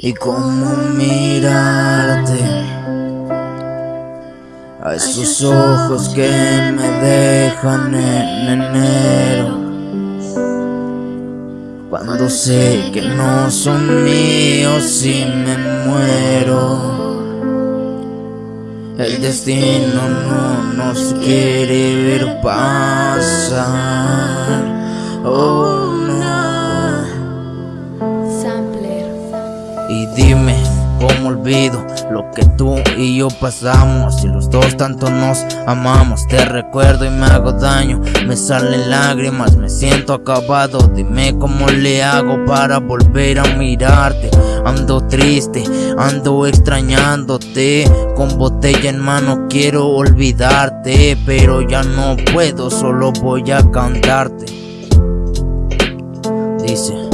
y cómo mirarte. A esos ojos que me dejan en enero. Cuando sé que no son míos y me muero. El destino no nos quiere ver pasar lo que tú y yo pasamos? Si los dos tanto nos amamos, te recuerdo y me hago daño. Me salen lágrimas, me siento acabado. Dime cómo le hago para volver a mirarte. Ando triste, ando extrañándote. Con botella en mano quiero olvidarte, pero ya no puedo, solo voy a cantarte. Dice.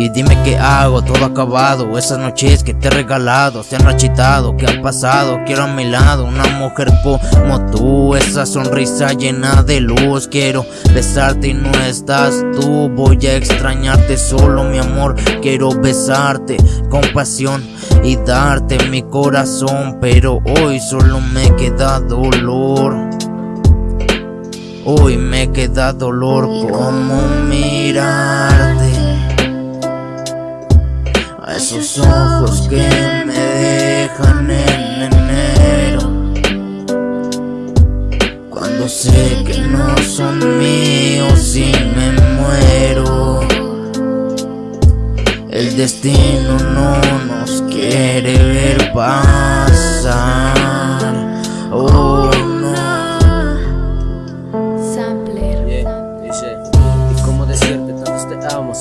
Y dime qué hago, todo acabado Esas noches que te he regalado Se han rachitado, ¿qué ha pasado? Quiero a mi lado una mujer como tú Esa sonrisa llena de luz Quiero besarte y no estás tú Voy a extrañarte solo mi amor Quiero besarte con pasión y darte mi corazón Pero hoy solo me queda dolor Hoy me queda dolor como mirarte esos ojos que me dejan en enero. Cuando sé que no son míos y me muero. El destino no nos quiere ver pasar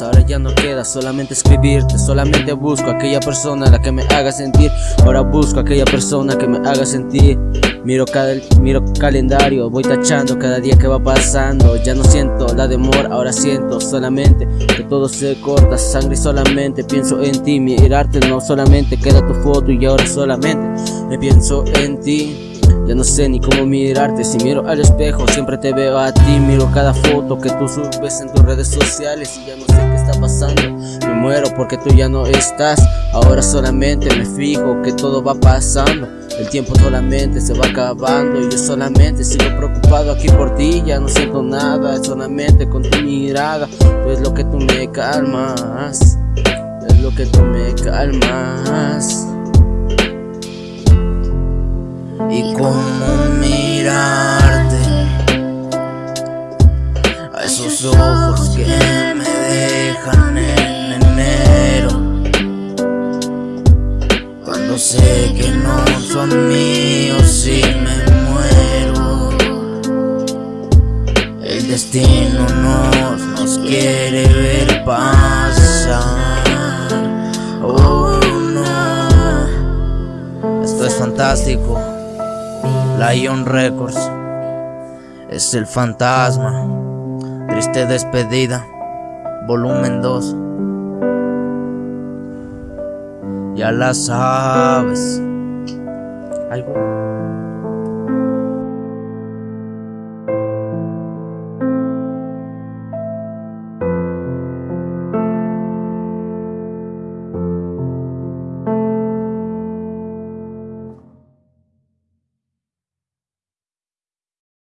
ahora ya no queda solamente escribirte Solamente busco aquella persona la que me haga sentir. Ahora busco aquella persona que me haga sentir. Miro cada miro calendario, voy tachando cada día que va pasando. Ya no siento la demora, ahora siento solamente que todo se corta Sangre solamente. Pienso en ti, mirarte no solamente queda tu foto y ahora solamente me pienso en ti ya no sé ni cómo mirarte, si miro al espejo siempre te veo a ti Miro cada foto que tú subes en tus redes sociales y ya no sé qué está pasando. Me muero porque tú ya no estás, ahora solamente me fijo que todo va pasando. El tiempo solamente se va acabando y yo solamente sigo preocupado aquí por ti. Ya no siento nada, solamente con tu mirada. Tú es lo que tú me calmas, es lo que tú me calmas esos ojos que me dejan en enero. Cuando sé que no son míos y me muero. El destino nos, nos quiere ver pasar. Oh no esto es fantástico. Lion Records. Es el fantasma. Triste despedida, volumen 2. Ya la sabes. Algo.